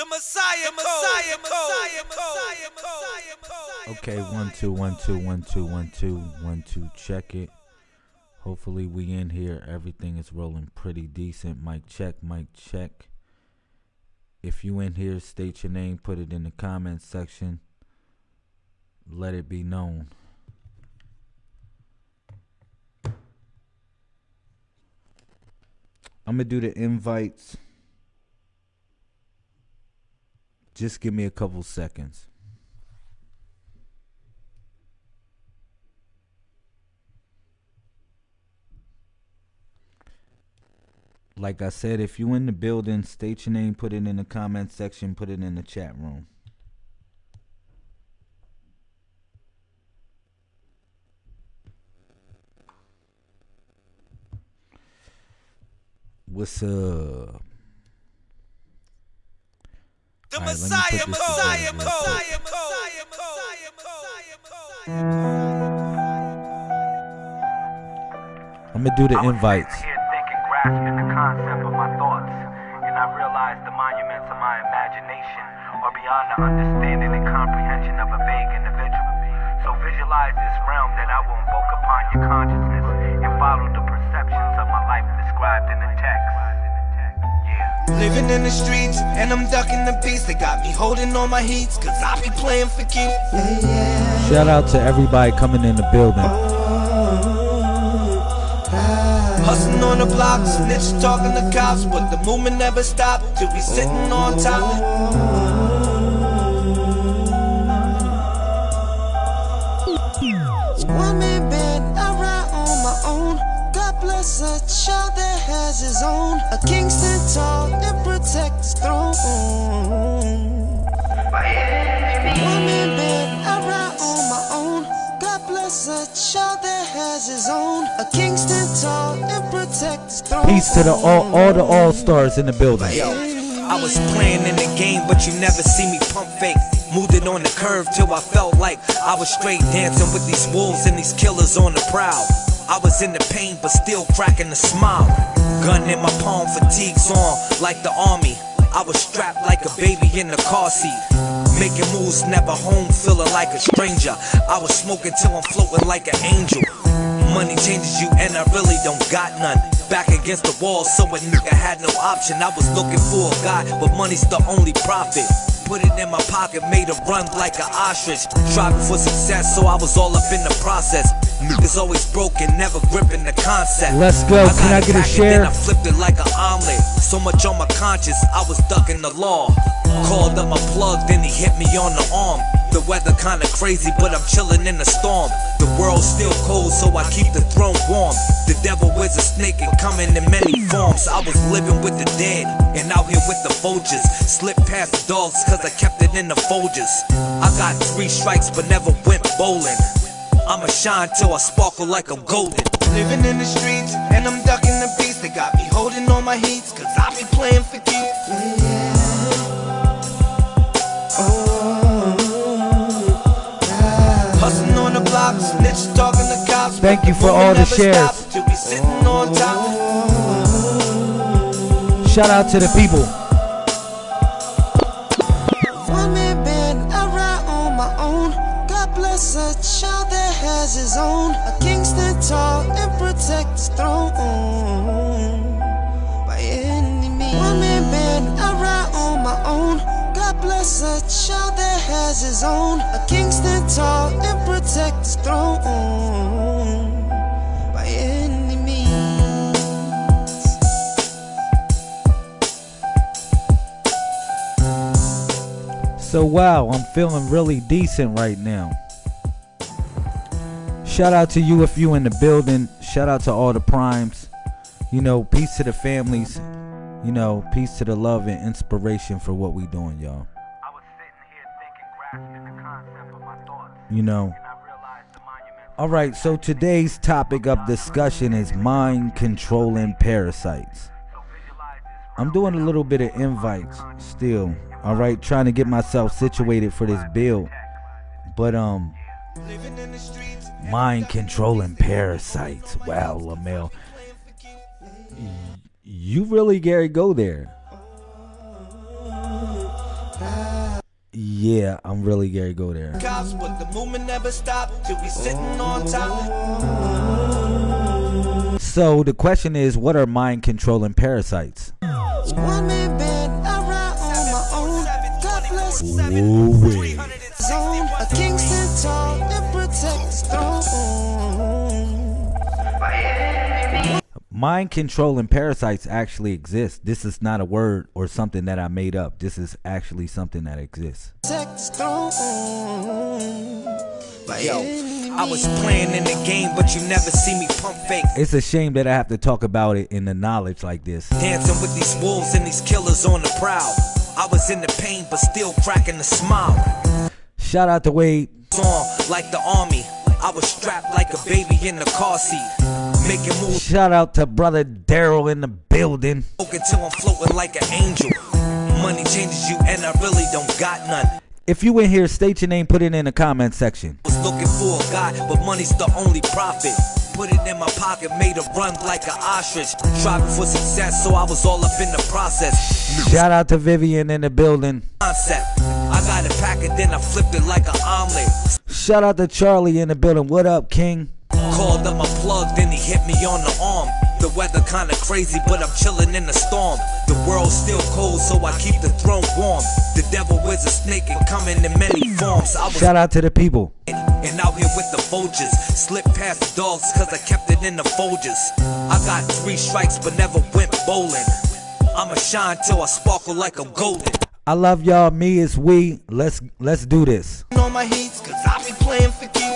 The Messiah, Messiah, Messiah, Messiah, Messiah, Messiah. Okay, one two one two one two one two one two. Check it. Hopefully we in here. Everything is rolling pretty decent. Mic check, mic check. If you in here, state your name. Put it in the comments section. Let it be known. I'm gonna do the invites. Just give me a couple seconds. Like I said, if you in the building, state your name, put it in the comment section, put it in the chat room. What's up? The All right, let me Messiah, put this Messiah, together real quick. Messiah, Messiah, Messiah, Messiah, Messiah. I'm gonna do the I was invites. sitting here thinking, grasping the concept of my thoughts, and I realized the monuments of my imagination are beyond the understanding and comprehension of a vague individual. So visualize this realm that I will invoke upon your consciousness and follow the perceptions of my life described in the text. Yeah. Living in the streets, and I'm ducking the beats. They got me holding on my heats, cause I be playing for keeps. Shout out to everybody coming in the building. Hustling on the block, snitch talking to cops, but the movement never stopped till we sitting on top. One man that has his own. A king stand tall and protect his throne. One man band, I ride on my own. God bless a child that has his own. A king stand tall and protect his throne. Peace to the all, all the all stars in the building. Yo, I was playing in the game, but you never see me pump fake. Moved it on the curve till I felt like I was straight dancing with these wolves and these killers on the prowl. I was in the pain, but still cracking a smile. Gun in my palm, fatigues on like the army. I was strapped like a baby in the car seat. Making moves, never home, feeling like a stranger. I was smoking till I'm floating like an angel. Money changes you, and I really don't got none. Back against the wall, so a nigga had no option. I was looking for a guy, but money's the only profit. Put it in my pocket, made a run like an ostrich. Striving for success, so I was all up in the process. Niggas always broken, never gripping the concept. Let's go. Can I get a share? Then I flipped it like an omelet. So much on my conscience, I was ducking the law. Called up my plug, then he hit me on the arm. The weather kinda crazy, but I'm chilling in the storm. The world's still cold, so I keep the throne warm. The devil is a snake and coming in many forms. I was living with the dead and out here with the vultures. Slipped past the dogs cause I kept it in the Folgers. I got three strikes but never went bowling. I'ma shine till I sparkle like I'm golden. Living in the streets and I'm ducking the beats. They got me holding on my heats cause I be playing for keeps. Hustling on the block, snitch talking to cops. Thank you for all the shares. stopped Till we sitting on top. Shout out to the people. So wow, I'm feeling really decent right now. Shout out to you if you in the building. Shout out to all the primes. You know, peace to the families. You know, peace to the love and inspiration for what we doing, y'all. I was sitting here thinking, grasping the concept of my thoughts, You know. and I realized the monuments. All right, so today's topic of discussion is mind controlling parasites. So visualize this I'm doing a little bit of invites still. All right, trying to get myself situated for this build. But um Living in the streets. mind controlling parasites. Wow, Lamel. You really Gary go there. Yeah, I'm really Gary Go there. Cops, but the movement never stopped till we sitting on top. So the question is, what are mind controlling parasites? God bless Ooh-wee. zone. A king stand tall and protect his throne. Mind controlling parasites actually exist. This is not a word or something that I made up. This is actually something that exists. Protect his throne. By Yo, I was playing in the game, but you never see me pump fake. It's a shame that I have to talk about it in the knowledge like this. Dancing with these wolves and these killers on the prowl. I was in the pain, but still cracking the smile. Shout out to Wade. Song like the army. I was strapped like a baby in the car seat. Making moves Shout out to brother Daryl in the building. until I'm floating like an angel. Money changes you, and I really don't got none. If you in here, state your name, put it in the comment section. Was looking for a guy, but money's the only profit. Put it in my pocket, made a run like an ostrich. Striving for success, so I was all up in the process. Shout out to Vivian in the building. Concept. I got it packed and then I flipped it like an omelet. Shout out to Charlie in the building. What up, King? Called him a plug, then he hit me on the arm. The weather kinda crazy, but I'm chilling in the storm. The world's still cold, so I keep the throne warm. The devil is a snake and coming in many forms. I was Shout out to the people. And out here with the vultures. Slip past the dogs cause I kept it in the Folgers. I got three strikes but never went bowling. I'ma shine till I sparkle like I'm golden. I love y'all. Me is we. Let's let's do this. On my heats cause I be playing for keeps.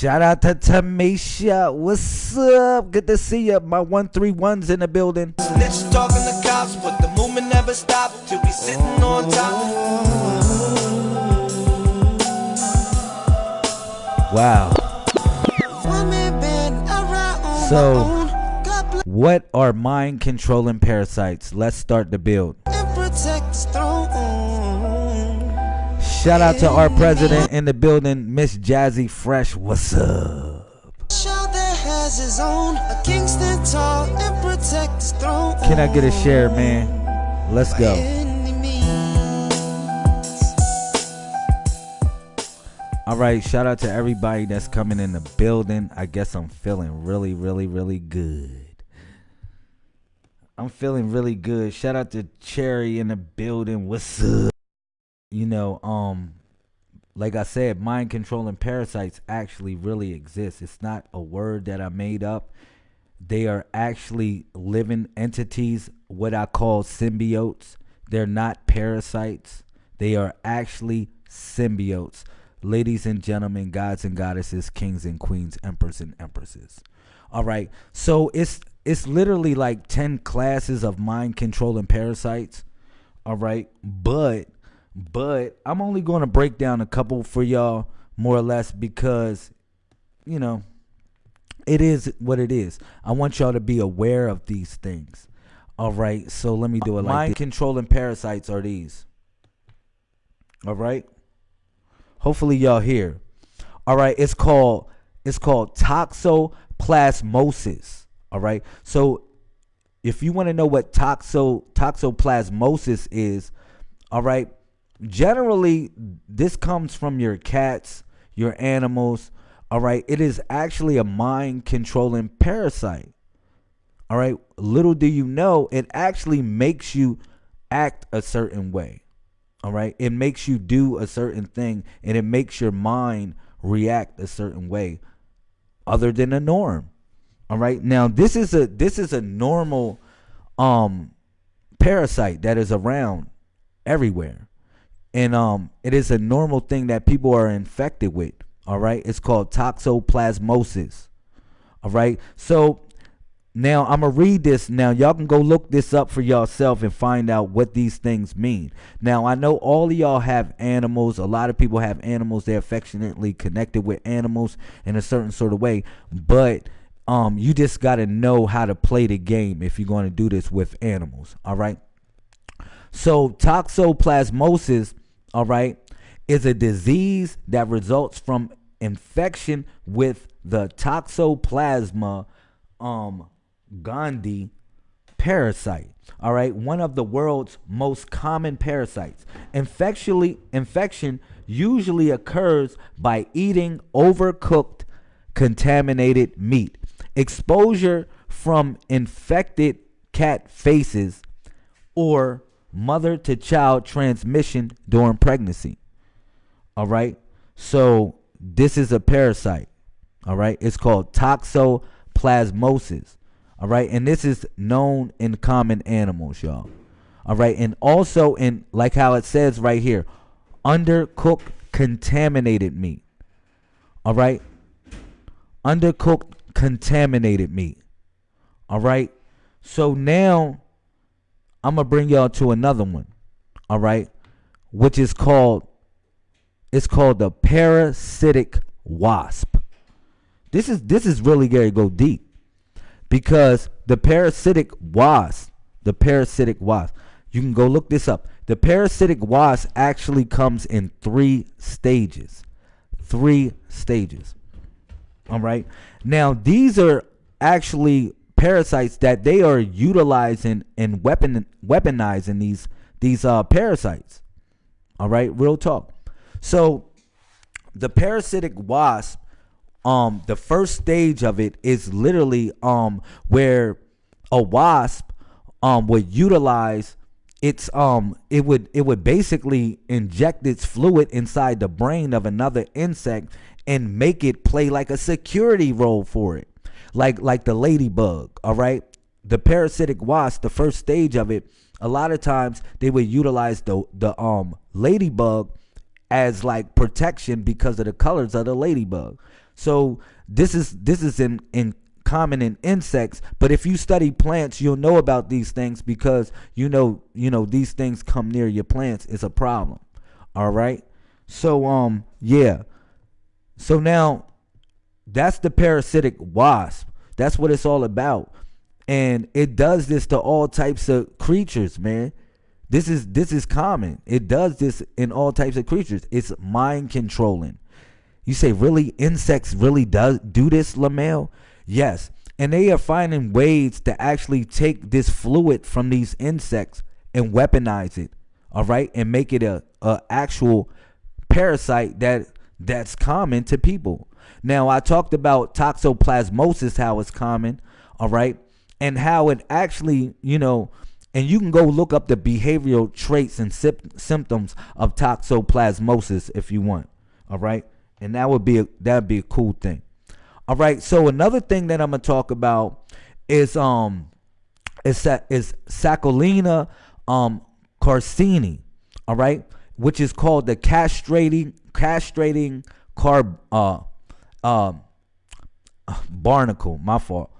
Shout out to Tamisha. What's up? Good to see you. My 131's in the building. Snitches talking to cops, but the movement never stopped till we sitting on top. Wow. So- What are mind controlling parasites? Let's start the build. Shout out to our president in the building, Miss Jazzy Fresh. What's up? Can I get a share, man? Let's go. All right, shout out to everybody that's coming in the building. I guess I'm feeling really, really, really good. I'm feeling really good. Shout out to Cherry in the building. What's up? You know, um, like I said, mind controlling parasites actually really exist. It's not a word that I made up. They are actually living entities, what I call symbiotes. They're not parasites. They are actually symbiotes. Ladies and gentlemen, gods and goddesses, kings and queens, emperors and empresses. All right. So it's it's literally like 10 classes of mind controlling parasites. All right. But but I'm only going to break down a couple for y'all more or less because you know, it is what it is. I want y'all to be aware of these things. All right, so let me do it like mind controlling parasites are these. All right. Hopefully y'all here. All right, it's called it's called toxoplasmosis. All right. So if you want to know what toxo toxoplasmosis is, all right, generally this comes from your cats, your animals, all right? It is actually a mind controlling parasite. All right? Little do you know, it actually makes you act a certain way. All right? It makes you do a certain thing and it makes your mind react a certain way other than a norm. All right? Now, this is a this is a normal um parasite that is around everywhere. And um it is a normal thing that people are infected with. All right? It's called toxoplasmosis. All right? So now I'm gonna read this. Now y'all can go look this up for yourself and find out what these things mean. Now I know all of y'all have animals. A lot of people have animals. They're affectionately connected with animals in a certain sort of way. But um, you just gotta know how to play the game if you're gonna do this with animals. All right. So toxoplasmosis, all right, is a disease that results from infection with the Toxoplasma um gondii parasite. All right, one of the world's most common parasites. Infectially, infection usually occurs by eating overcooked, contaminated meat. Exposure from infected cat faces or mother to child transmission during pregnancy. All right. So this is a parasite. All right. It's called toxoplasmosis. All right. And this is known in common animals, y'all. All right. And also in, like how it says right here, undercooked contaminated meat. All right. Undercooked contaminated meat. All right. So now I'm gonna bring y'all to another one. All right, which is called it's called the parasitic wasp. This is this is really Gary go deep because the parasitic wasp, the parasitic wasp, you can go look this up. The parasitic wasp actually comes in three stages. Three stages. All right. Now these are actually parasites that they are utilizing and weapon weaponizing these these uh, parasites. All right, real talk. So the parasitic wasp, um, the first stage of it is literally um where a wasp um would utilize its um it would it would basically inject its fluid inside the brain of another insect and make it play like a security role for it like like the ladybug, all right? The parasitic wasp, the first stage of it, a lot of times they would utilize the the um ladybug as like protection because of the colors of the ladybug. So this is this is in in common in insects, but if you study plants, you'll know about these things because you know you know these things come near your plants is a problem. All right? So um yeah. So now that's the parasitic wasp. That's what it's all about. And it does this to all types of creatures, man. This is this is common. It does this in all types of creatures. It's mind controlling. You say, really? Insects really does do this, Lamel? Yes. And they are finding ways to actually take this fluid from these insects and weaponize it. All right, and make it a, a actual parasite that that's common to people. Now, I talked about toxoplasmosis, how it's common, all right, and how it actually, you know, and you can go look up the behavioral traits and symptoms of toxoplasmosis if you want, all right, and that would be a, that'd be a cool thing, all right. So another thing that I'm gonna talk about is um is is Sacculina um carcini, all right, which is called the castrating castrating carb uh um, barnacle. My fault.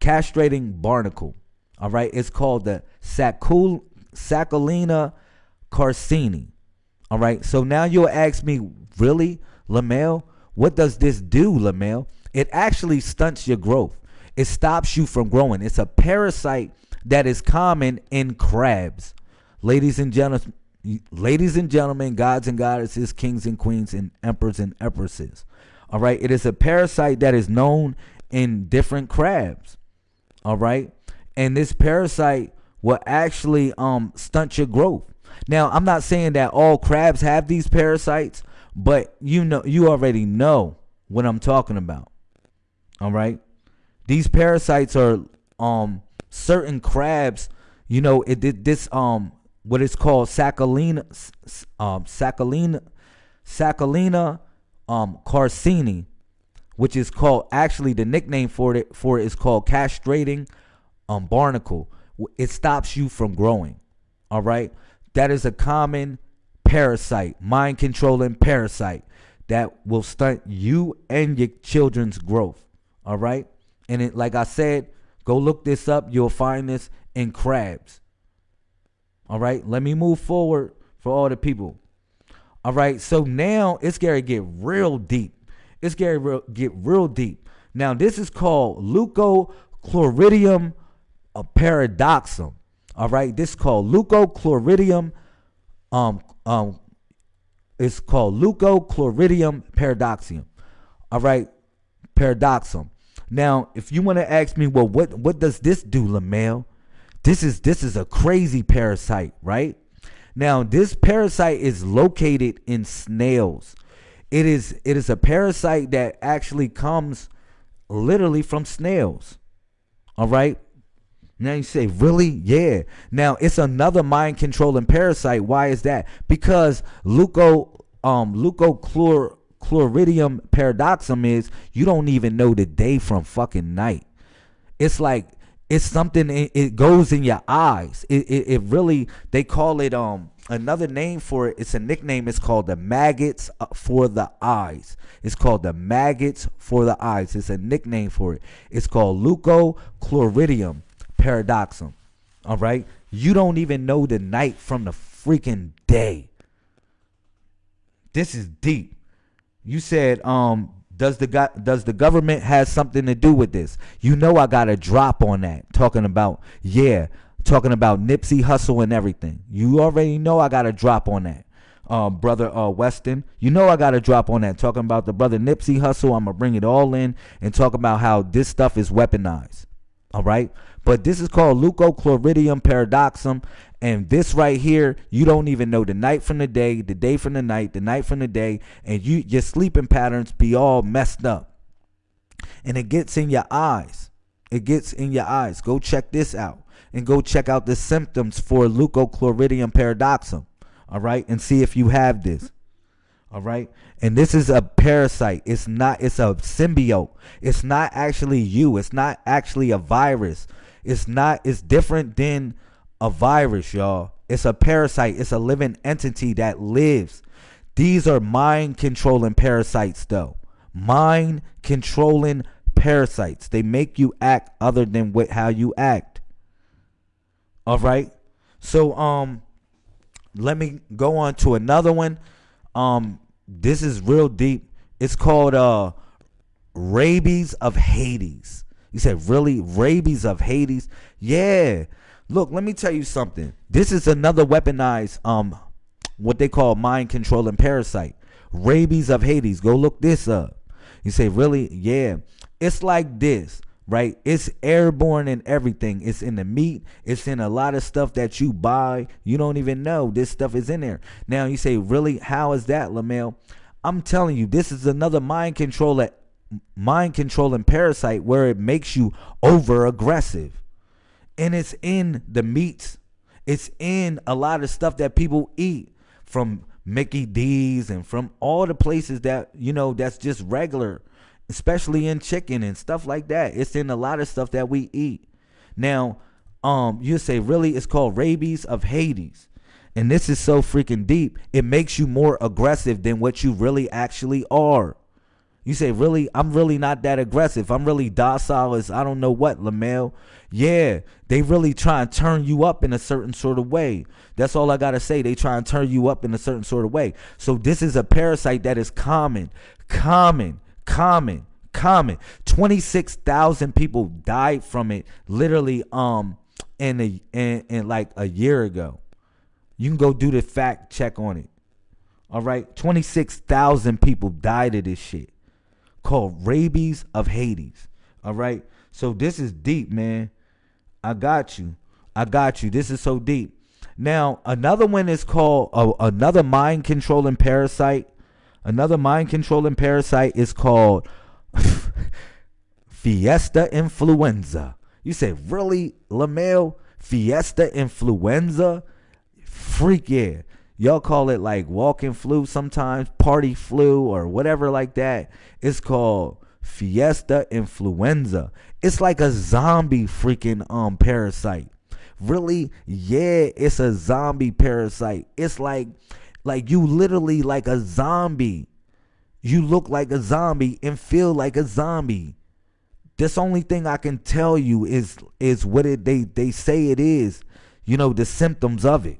Castrating barnacle. All right. It's called the Sacul Sacculina carcini. All right. So now you'll ask me, really, Lamel? What does this do, Lamel? It actually stunts your growth. It stops you from growing. It's a parasite that is common in crabs. Ladies and gentlemen, ladies and gentlemen, gods and goddesses, kings and queens, and emperors and empresses. All right. It is a parasite that is known in different crabs. All right. And this parasite will actually um stunt your growth. Now, I'm not saying that all crabs have these parasites, but you know you already know what I'm talking about. All right? These parasites are um certain crabs, you know, it did this um what is called Sacculina um Sacculina Sacculina um, carcini, which is called actually the nickname for it for it is called castrating um, barnacle. It stops you from growing. All right, that is a common parasite, mind controlling parasite that will stunt you and your children's growth. All right, and it, like I said, go look this up. You'll find this in crabs. All right, let me move forward for all the people. All right. So now it's going to get real deep. It's going to get real deep. Now, this is called Leucochloridium paradoxum. All right. This is called Leucochloridium. Um, um, it's called Leucochloridium paradoxum. All right. Paradoxum. Now, if you want to ask me, well, what, what does this do, Lamel? This is this is a crazy parasite, right? Now, this parasite is located in snails. It is it is a parasite that actually comes literally from snails. All right? Now you say, really? Yeah. Now it's another mind controlling parasite. Why is that? Because leuco um paradoxum is you don't even know the day from fucking night. It's like it's something it, it goes in your eyes. It, it it really they call it um another name for it. It's a nickname. It's called the maggots uh, for the eyes. It's called the maggots for the eyes. It's a nickname for it. It's called leucochloridium paradoxum. All right, you don't even know the night from the freaking day. This is deep. You said, um, does the go- does the government has something to do with this? You know, I got a drop on that. Talking about yeah, talking about Nipsey Hussle and everything. You already know I got a drop on that. Uh, brother uh, Weston, you know I got a drop on that. Talking about the brother Nipsey Hussle. I'm gonna bring it all in and talk about how this stuff is weaponized. All right, but this is called leucochloridium paradoxum, and this right here, you don't even know the night from the day, the day from the night, the night from the day, and you your sleeping patterns be all messed up. And it gets in your eyes. It gets in your eyes. Go check this out and go check out the symptoms for leucochloridium paradoxum. All right, and see if you have this. All right. And this is a parasite. It's not, it's a symbiote. It's not actually you. It's not actually a virus. It's not, it's different than a virus, y'all. It's a parasite. It's a living entity that lives. These are mind controlling parasites, though. Mind controlling parasites. They make you act other than what, how you act. All right. So, um, let me go on to another one. Um, this is real deep. It's called uh rabies of Hades. You said really rabies of Hades? Yeah. Look, let me tell you something. This is another weaponized um what they call mind controlling parasite. Rabies of Hades. Go look this up. You say, really? Yeah. It's like this, right? It's airborne and everything. It's in the meat. It's in a lot of stuff that you buy. You don't even know this stuff is in there. Now you say, really? How is that, Lamel? I'm telling you, this is another mind controller, mind controlling parasite where it makes you over aggressive. And it's in the meats. It's in a lot of stuff that people eat from Mickey D's and from all the places that, you know, that's just regular, especially in chicken and stuff like that. It's in a lot of stuff that we eat. Now, um, you say, really, it's called rabies of Hades. And this is so freaking deep. It makes you more aggressive than what you really actually are. You say, really? I'm really not that aggressive. I'm really docile as I don't know what, Lamel. Yeah, they really try and turn you up in a certain sort of way. That's all I got to say. They try and turn you up in a certain sort of way. So this is a parasite that is common, common, common, common. 26,000 people died from it literally um in a in, in like a year ago. You can go do the fact check on it. All right, 26,000 people died of this shit called rabies of Hades. All right. So this is deep, man. I got you. I got you. This is so deep. Now, another one is called uh, another mind controlling parasite. Another mind controlling parasite is called Fiesta influenza. You say, really, Lamel? Fiesta influenza? Freak yeah. Y'all call it like walking flu sometimes, party flu, or whatever like that. It's called Fiesta influenza. It's like a zombie freaking um parasite. Really? Yeah, it's a zombie parasite. It's like like you literally like a zombie. You look like a zombie and feel like a zombie. This only thing I can tell you is is what it they they say it is. You know the symptoms of it.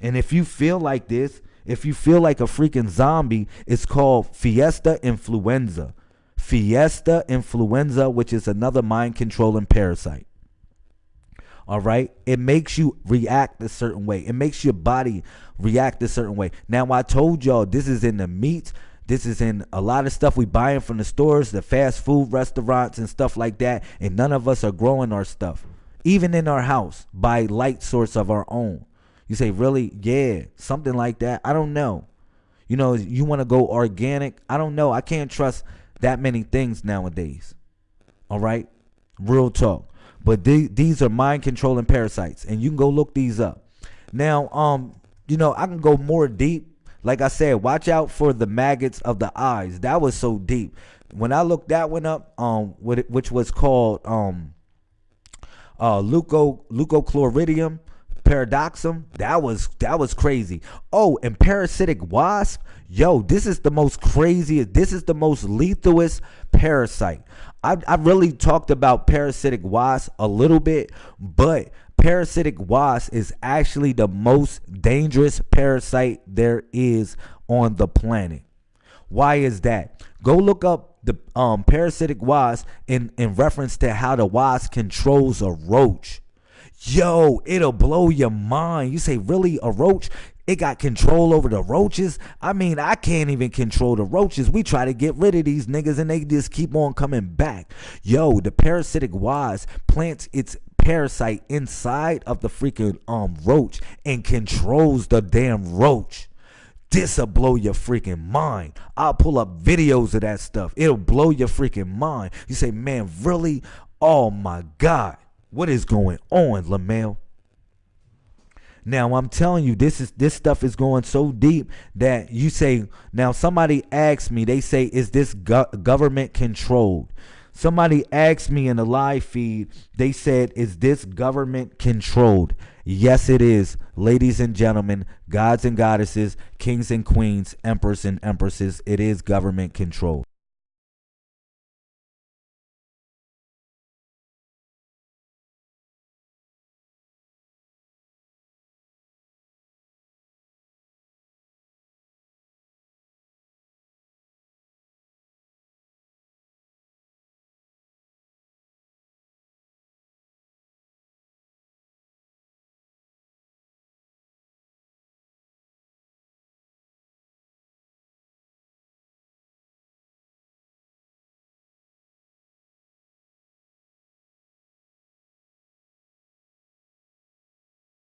And if you feel like this, if you feel like a freaking zombie, it's called Fiesta influenza. Fiesta influenza, which is another mind controlling parasite. All right. It makes you react a certain way. It makes your body react a certain way. Now, I told y'all this is in the meat. This is in a lot of stuff we buying from the stores, the fast food restaurants and stuff like that. And none of us are growing our stuff. even in our house by light source of our own. You say, really? Yeah, something like that. I don't know. You know, you want to go organic? I don't know. I can't trust that many things nowadays. All right? Real talk. But these are mind controlling parasites, and you can go look these up. Now, um, you know, I can go more deep. Like I said, watch out for the maggots of the eyes. That was so deep. When I looked that one up, um, which was called um, uh, leuco leucochloridium paradoxum, that was that was crazy. Oh, and parasitic wasp, yo, this is the most craziest. This is the most lethalest parasite. I I really talked about parasitic wasp a little bit, but parasitic wasp is actually the most dangerous parasite there is on the planet. Why is that? Go look up the um, parasitic wasp in, in reference to how the wasp controls a roach. Yo, it'll blow your mind. You say, really? A roach? It got control over the roaches? I mean, I can't even control the roaches. We try to get rid of these niggas and they just keep on coming back. Yo, the parasitic wasp plants its parasite inside of the freaking um roach and controls the damn roach. This'll blow your freaking mind. I'll pull up videos of that stuff. It'll blow your freaking mind. You say, man, really? Oh my God. What is going on, Lamel? Now I'm telling you, this is this stuff is going so deep that you say. Now somebody asks me, they say, "Is this go- government controlled?" Somebody asked me in the live feed. They said, "Is this government controlled?" Yes, it is, ladies and gentlemen, gods and goddesses, kings and queens, emperors and empresses. It is government controlled.